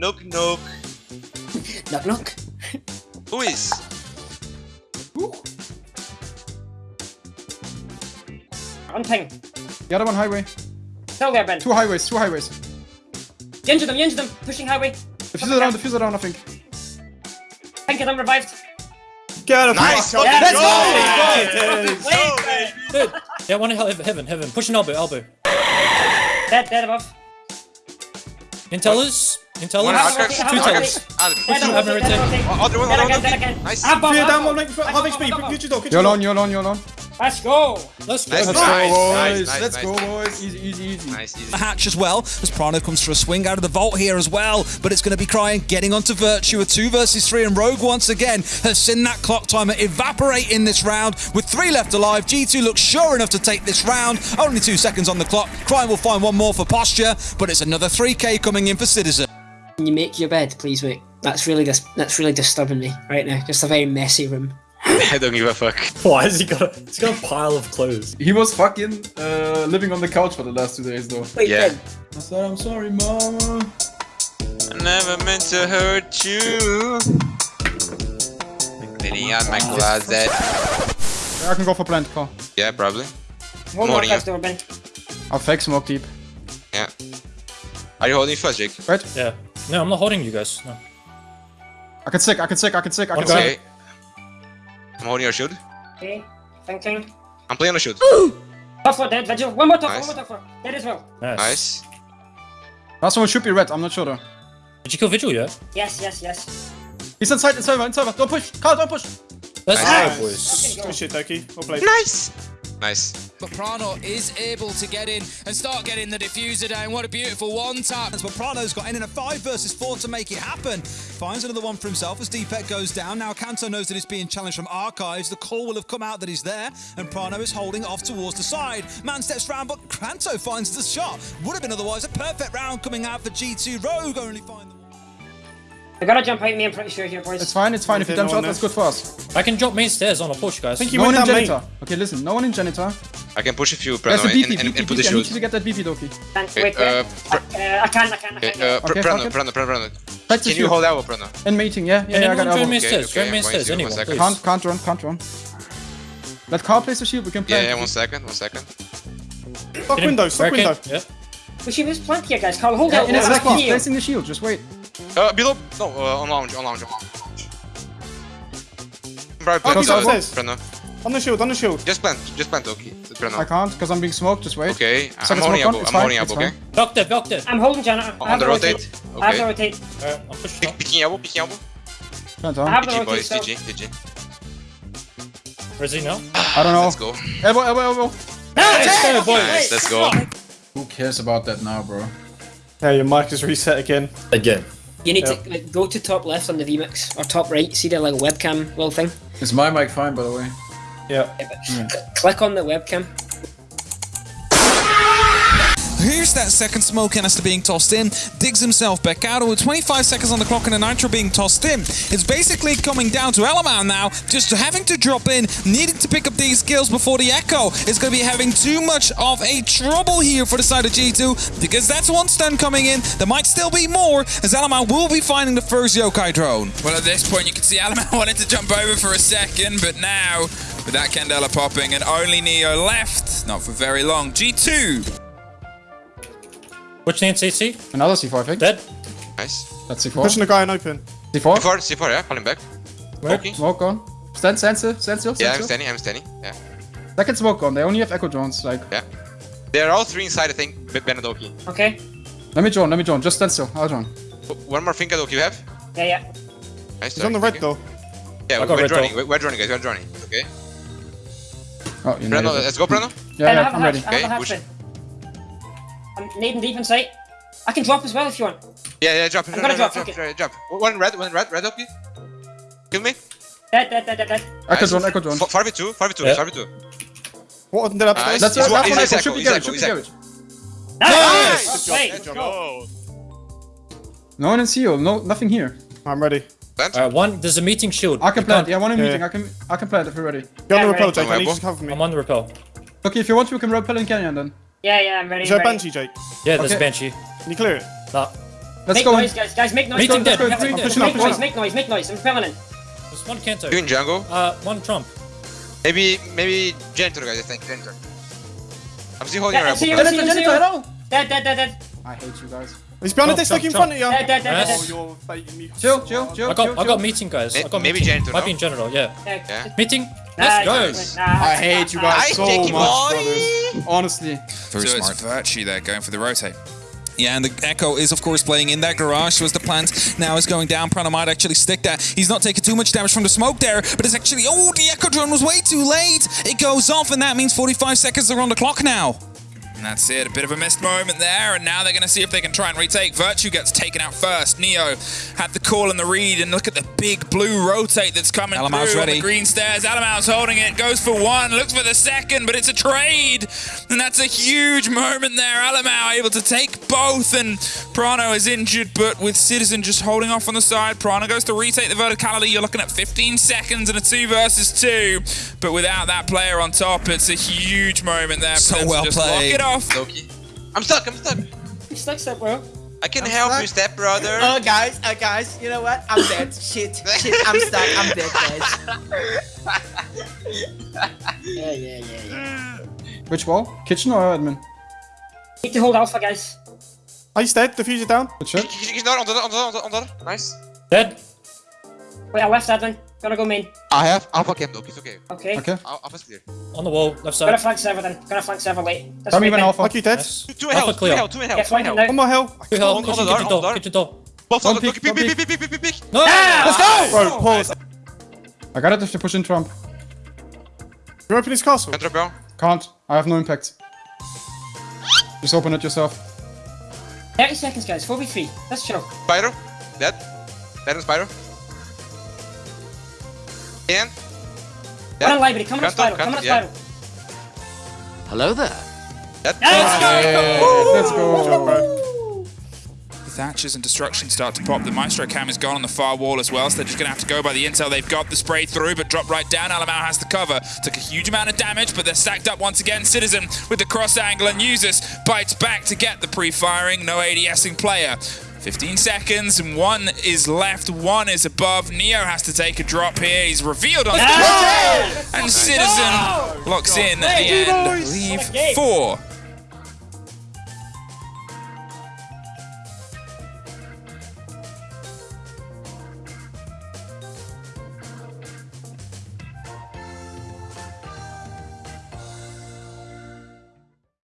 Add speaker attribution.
Speaker 1: Knock knock.
Speaker 2: Knock knock.
Speaker 1: Who is?
Speaker 3: On ping.
Speaker 4: The other one highway.
Speaker 3: Still there, Ben.
Speaker 4: Two highways, two highways.
Speaker 3: Injure them, injure them. Pushing highway.
Speaker 4: Defuse around, defuse around, I think.
Speaker 3: Pink them revived.
Speaker 5: Get him!
Speaker 1: Nice.
Speaker 5: Fuck,
Speaker 1: Let's
Speaker 5: go!
Speaker 1: go, baby.
Speaker 6: Good. Yeah, one in heaven, heaven, heaven. Push an elbow, elbow.
Speaker 3: Dead, dead above.
Speaker 6: Intellers, intellers.
Speaker 1: One
Speaker 3: Have
Speaker 1: outskirts.
Speaker 3: a
Speaker 1: Two
Speaker 3: rotate,
Speaker 1: Adam.
Speaker 6: have a
Speaker 3: rotate, dead on
Speaker 6: rotate.
Speaker 3: rotate.
Speaker 1: Other one, other one. Nice.
Speaker 3: Above,
Speaker 5: Fear down, one length, half
Speaker 3: Above,
Speaker 5: HP.
Speaker 3: above,
Speaker 5: Get your dog, get
Speaker 4: You're
Speaker 5: your
Speaker 4: alone,
Speaker 5: dog.
Speaker 4: you're alone, you're alone.
Speaker 3: Let's go.
Speaker 6: Let's go.
Speaker 1: Nice.
Speaker 4: Let's go, boys.
Speaker 1: nice, nice,
Speaker 4: Let's go, boys. Easy, easy, easy.
Speaker 1: Nice, easy.
Speaker 7: the hatch as well as Prano comes for a swing out of the vault here as well but it's going to be crying getting onto Virtue a 2 versus 3 and Rogue once again has seen that clock timer evaporate in this round with 3 left alive G2 looks sure enough to take this round only 2 seconds on the clock Crying will find one more for posture but it's another 3k coming in for Citizen
Speaker 2: Can you make your bed, please, mate? That's really dis- that's really disturbing me right now. Just a very messy room.
Speaker 1: I don't give a fuck.
Speaker 6: Why has he got a, he's got a pile of clothes?
Speaker 4: He was fucking uh, living on the couch for the last two days, though.
Speaker 2: Wait,
Speaker 1: Yeah.
Speaker 2: Ben,
Speaker 4: I said, I'm sorry, mama.
Speaker 1: I never meant to hurt you. Cleaning out my closet.
Speaker 4: I can go for plant, call.
Speaker 1: Yeah, probably.
Speaker 3: Hold on,
Speaker 1: Morning,
Speaker 3: guys, door, Ben.
Speaker 4: I'll fake smoke deep.
Speaker 1: Yeah. Are you holding first, Jake?
Speaker 4: Right?
Speaker 6: Yeah. No, I'm not holding you guys. No.
Speaker 4: I can sick, I can sick, I can sick, I can
Speaker 6: Okay.
Speaker 4: sick.
Speaker 1: Okay. I'm holding your shield.
Speaker 3: Okay. Thinking.
Speaker 1: I'm playing on the shield.
Speaker 3: Top floor dead. Vigil. One more top
Speaker 1: Nice.
Speaker 3: floor, one more top floor. Dead as well.
Speaker 6: Nice.
Speaker 1: Nice.
Speaker 4: Last one should be red, I'm not sure though.
Speaker 6: Did you kill Vigil yet?
Speaker 3: Yes, yes, yes.
Speaker 4: He's inside, inside, inside. Don't push! Carl, don't push!
Speaker 6: Let's
Speaker 1: Nice.
Speaker 6: go, boys.
Speaker 5: Good shit, Doki. Well.
Speaker 1: Nice. Nice.
Speaker 8: But Prano is able to get in and start getting the defuser down. What a beautiful one tap.
Speaker 7: but Prano's got in in a 5 versus 4 to make it happen finds another one for himself as Deepek goes down now Kanto knows that he's being challenged from Archives the call will have come out that he's there and Prano is holding off towards the side man steps round but Kanto finds the shot would have been otherwise a perfect round coming out for G2 Rogue only find the
Speaker 3: They gotta jump out me, I'm pretty sure here, boys.
Speaker 4: It's fine, it's fine. If you
Speaker 5: Okay,
Speaker 4: dump
Speaker 5: no
Speaker 4: shot, that's good for us.
Speaker 6: I can drop main stairs on a push, guys.
Speaker 5: I think he
Speaker 4: No one in janitor.
Speaker 5: main.
Speaker 4: Okay, listen, no one in janitor.
Speaker 1: I can push a few,
Speaker 4: There's
Speaker 1: Prano,
Speaker 4: a BP,
Speaker 1: and, and,
Speaker 4: BP,
Speaker 1: and put the
Speaker 4: BP. I need you to get that BP, Doki.
Speaker 3: Can't
Speaker 1: Okay,
Speaker 3: wait,
Speaker 1: uh,
Speaker 3: uh, I can, I can, I can.
Speaker 1: uh,
Speaker 4: Okay,
Speaker 1: Prano. Prano, Prano, Prano.
Speaker 4: Practice
Speaker 1: Can you hold elbow, Prano?
Speaker 4: In meeting, yeah, yeah, yeah, I
Speaker 6: then
Speaker 4: got
Speaker 6: join
Speaker 4: elbow.
Speaker 6: main
Speaker 1: Okay,
Speaker 6: stairs.
Speaker 1: okay,
Speaker 6: Join main stairs. Anyone, please.
Speaker 4: Can't, can't run, can't run. Let Carl place the shield, we can play.
Speaker 1: Yeah, yeah, one second, one second.
Speaker 5: Stock window, stock window.
Speaker 6: Yeah.
Speaker 3: We should use plenty here, guys. Carl, hold
Speaker 4: Yeah,
Speaker 3: out.
Speaker 4: in a
Speaker 3: Let's
Speaker 4: second, he's
Speaker 3: heal.
Speaker 4: placing the shield, just wait.
Speaker 1: Uh, below. No, uh, on lounge, on lounge, on lounge. Right,
Speaker 5: Oh,
Speaker 1: plant,
Speaker 5: he's
Speaker 1: uh. Prano.
Speaker 5: On the shield, on the shield.
Speaker 1: Just plant, just plant, okay.
Speaker 4: I can't, because I'm being smoked, just wait.
Speaker 1: Okay, I'm holding
Speaker 4: smoke on,
Speaker 1: elbow,
Speaker 4: it's
Speaker 1: I'm holding
Speaker 4: it's
Speaker 1: elbow, okay?
Speaker 4: fine.
Speaker 6: Block dead, block dead.
Speaker 3: I'm holding janitor. I
Speaker 1: On
Speaker 3: have
Speaker 1: the
Speaker 3: the
Speaker 1: rotate.
Speaker 3: I have the rotate.
Speaker 6: Uh, Alright, I'm pushing
Speaker 1: Pick,
Speaker 6: up.
Speaker 1: picking elbow, picking elbow.
Speaker 4: Plant,
Speaker 3: I have the
Speaker 1: GG
Speaker 3: rotate.
Speaker 1: boys,
Speaker 3: So.
Speaker 1: GG, GG.
Speaker 6: Where's he now?
Speaker 4: I don't know.
Speaker 1: Let's go.
Speaker 4: Elbow, elbow, elbow.
Speaker 6: Let's go, boys.
Speaker 1: Nice, let's go.
Speaker 4: Who cares about that now, bro?
Speaker 5: Yeah, your mic is reset again.
Speaker 6: Again.
Speaker 2: you need
Speaker 5: Yep.
Speaker 2: to like, go to top left on the VMix or top right. See the like webcam little thing.
Speaker 4: Is my mic fine, by the way?
Speaker 5: Yeah.
Speaker 2: C- click on the webcam.
Speaker 7: Here's that second smoke canister being tossed in. Digs himself back out with 25 seconds on the clock and a nitro being tossed in. It's basically coming down to Element now, just having to drop in, needing to pick up these kills before the Echo is going to be having too much of a trouble here for the side of G2 because that's one stun coming in. There might still be more as Element will be finding the first Yokai drone.
Speaker 8: Well, at this point, you can see Alaman wanted to jump over for a second, but now, with that Candela popping and only Neo left, not for very long. G2.
Speaker 6: Which name CC?
Speaker 4: Another C4, I think.
Speaker 6: Dead.
Speaker 1: Nice.
Speaker 4: That's C4.
Speaker 5: Pushing the guy in open.
Speaker 4: C4.
Speaker 1: C4, C4, yeah, falling back. Okay.
Speaker 4: Smoke on. Stand, stand still, stand still, stand
Speaker 1: Yeah, I'm standing, I'm standing. Yeah.
Speaker 4: Second smoke on. They only have echo drones. Like,
Speaker 1: Yeah. They're all three inside, I think, with Benedoki.
Speaker 3: Okay.
Speaker 4: let me drone, let me drone. Just stand still. I'll drone.
Speaker 1: One more thing, Adoki, you have?
Speaker 3: Yeah, yeah.
Speaker 1: Nice.
Speaker 5: He's on the red though.
Speaker 1: Yeah,
Speaker 6: I got
Speaker 1: we're
Speaker 6: red
Speaker 1: droning,
Speaker 6: door.
Speaker 1: we're, we're droning, guys, we're droning. Okay.
Speaker 4: Oh, you
Speaker 1: Breno, let's go, Breno.
Speaker 4: Yeah,
Speaker 3: Ben, I
Speaker 4: yeah,
Speaker 3: have
Speaker 4: I'm ready.
Speaker 3: hatch.
Speaker 1: Okay, push.
Speaker 3: I'm nading deep in sight. I can drop as well if you want.
Speaker 1: Yeah, yeah, drop,
Speaker 3: I'm
Speaker 1: drop,
Speaker 3: gonna
Speaker 1: drop,
Speaker 3: drop,
Speaker 1: drop,
Speaker 3: okay.
Speaker 1: drop, drop. One red, one red, red up, you. Kill me.
Speaker 3: Dead, dead, dead, dead, dead.
Speaker 4: Echo
Speaker 1: Nice.
Speaker 4: drone, echo drone.
Speaker 1: F- 5v2, 5v2,
Speaker 6: Yeah.
Speaker 1: 5v2.
Speaker 5: What did upstairs?
Speaker 1: Nice.
Speaker 4: That's
Speaker 1: He's
Speaker 4: it,
Speaker 1: one-
Speaker 4: last
Speaker 1: he's
Speaker 4: one
Speaker 1: echo,
Speaker 4: echo. Should be
Speaker 1: he's
Speaker 4: garage, should be
Speaker 1: he's echo.
Speaker 4: garage.
Speaker 3: Nice!
Speaker 5: Good
Speaker 3: Okay, let's go.
Speaker 4: No one in seal, no, nothing here.
Speaker 5: I'm ready.
Speaker 1: Plant.
Speaker 6: Alright, one. There's a meeting shield.
Speaker 4: I can
Speaker 6: You
Speaker 4: plant,
Speaker 6: can't-
Speaker 4: yeah, one in
Speaker 5: Yeah.
Speaker 4: meeting. I can, I can plant if you're ready.
Speaker 5: Get on
Speaker 3: Yeah,
Speaker 5: the rappel,
Speaker 3: ready.
Speaker 5: Jake. I need you to cover me.
Speaker 6: I'm on the rappel.
Speaker 4: Okay, if you want to, we can rappel in canyon then.
Speaker 3: Yeah, yeah, I'm ready.
Speaker 5: Is there a. Banshee, Jake?
Speaker 6: Yeah, there's
Speaker 4: Okay.
Speaker 6: a Banshee.
Speaker 5: Can you clear it?
Speaker 6: Nah.
Speaker 4: Let's
Speaker 3: make
Speaker 4: go in.
Speaker 3: noise, guys. Guys, make noise.
Speaker 6: Meeting dead,
Speaker 3: make noise, Make noise, make noise, make noise. I'm filming in.
Speaker 6: There's one Kanto.
Speaker 1: You in jungle?
Speaker 6: Uh, one Trump.
Speaker 1: Maybe, maybe janitor, guys. I think janitor. I'm still holding
Speaker 3: Yeah,
Speaker 1: your
Speaker 3: I see
Speaker 1: apple.
Speaker 3: you.
Speaker 4: Janitor, janitor, hello!
Speaker 3: Dead, dead, dead, dead.
Speaker 4: I hate you guys.
Speaker 5: He's behind
Speaker 6: Jump,
Speaker 5: the stick in front of you.
Speaker 3: Dead, dead, dead,
Speaker 6: Yes.
Speaker 3: dead.
Speaker 5: Oh, you're.
Speaker 4: Chill, chill, chill.
Speaker 6: I got,
Speaker 4: chill,
Speaker 6: I got
Speaker 4: chill.
Speaker 6: meeting, guys. I got
Speaker 1: maybe
Speaker 6: meeting.
Speaker 1: janitor,
Speaker 6: Might be in general, yeah.
Speaker 1: Yeah.
Speaker 6: Meeting.
Speaker 3: Nah,
Speaker 6: Let's go.
Speaker 4: I hate you guys so much, brothers. Honestly.
Speaker 7: so
Speaker 8: Very smart. it's Virtue there going for the rotate. Yeah, and the Echo is, of course, playing in that garage. was the plant now is going down, Prana might actually stick that. He's not taking too much damage from the smoke there, but it's actually... Oh, the Echo drone was way too late. It goes off, and that means 45 seconds are on the clock now. And that's it. A bit of a missed moment there, and now they're going to see if they can try and retake. Virtue gets taken out first. Neo had the call and the read, and look at the big blue rotate that's coming
Speaker 7: Alamau's
Speaker 8: through on
Speaker 7: ready.
Speaker 8: the green stairs. Alamau's holding it, goes for one, looks for the second, but it's a trade. And that's a huge moment there. Alamau able to take both, and Prano is injured, but with Citizen just holding off on the side, Prano goes to retake the verticality. You're looking at 15 seconds and a two versus two. But without that player on top, it's a huge moment there.
Speaker 7: So well played.
Speaker 8: Lock off.
Speaker 1: Loki. I'm stuck, I'm stuck.
Speaker 3: He sticks up, bro.
Speaker 1: I can help you, step brother.
Speaker 9: Oh, guys, uh, guys, you know what? I'm dead. shit, shit, I'm stuck. I'm dead, guys.
Speaker 2: Yeah, yeah, yeah, yeah.
Speaker 4: Which wall? Kitchen or admin?
Speaker 3: Need to hold alpha, guys.
Speaker 5: Oh, he's dead. Diffuse it down.
Speaker 4: Good shit.
Speaker 1: He's he's not onder, onder, onder, onder. Nice.
Speaker 6: Dead.
Speaker 3: Wait, I left admin. Gonna go main.
Speaker 1: I have alpha cam, Loki. It's okay.
Speaker 3: Okay.
Speaker 4: Okay.
Speaker 1: Al- Alpha's clear.
Speaker 6: On the wall, left
Speaker 3: Gonna
Speaker 6: side.
Speaker 3: flank server then. Gonna flank server late. That's
Speaker 4: Come
Speaker 3: right
Speaker 4: even
Speaker 3: then.
Speaker 4: alpha.
Speaker 5: Lucky dead.
Speaker 6: Yes.
Speaker 1: Two in hell, two
Speaker 6: clear.
Speaker 1: in hell, two in hell,
Speaker 3: Yeah,
Speaker 1: two in hell.
Speaker 3: now.
Speaker 5: One more hell.
Speaker 6: Two health.
Speaker 1: On- on
Speaker 6: Kitchen,
Speaker 1: the door, on the
Speaker 6: door.
Speaker 1: door.
Speaker 6: Kitchen door.
Speaker 1: Both on the
Speaker 4: peek,
Speaker 1: Loki.
Speaker 4: one
Speaker 1: Peek, peek, peek, peek, peek, peek.
Speaker 6: No!
Speaker 5: Let's go! Bro, pause.
Speaker 4: I got it if they push in Trump.
Speaker 5: You open his castle.
Speaker 1: Enter bell.
Speaker 4: Can't. I have no impact. Just open it yourself.
Speaker 3: 30 seconds, guys. 4v3. Let's chill.
Speaker 1: Spyro. Dead. Dead on Spyro. And.
Speaker 3: One in library. Come on,
Speaker 1: Canto,
Speaker 3: Spiral. Come on,
Speaker 1: canto, yeah.
Speaker 3: Spiral.
Speaker 9: Hello there.
Speaker 1: Dead.
Speaker 4: Let's go.
Speaker 8: Thatchers and destruction start to pop. The Maestro cam is gone on the far wall as well, so they're just going to have to go by the intel. They've got the spray through, but drop right down. Alamau has the cover. Took a huge amount of damage, but they're stacked up once again. Citizen with the cross angle and uses bites back to get the pre-firing. No ADSing player. 15 seconds and one is left, one is above. Neo has to take a drop here. He's revealed on the and Citizen locks in at the end. I believe four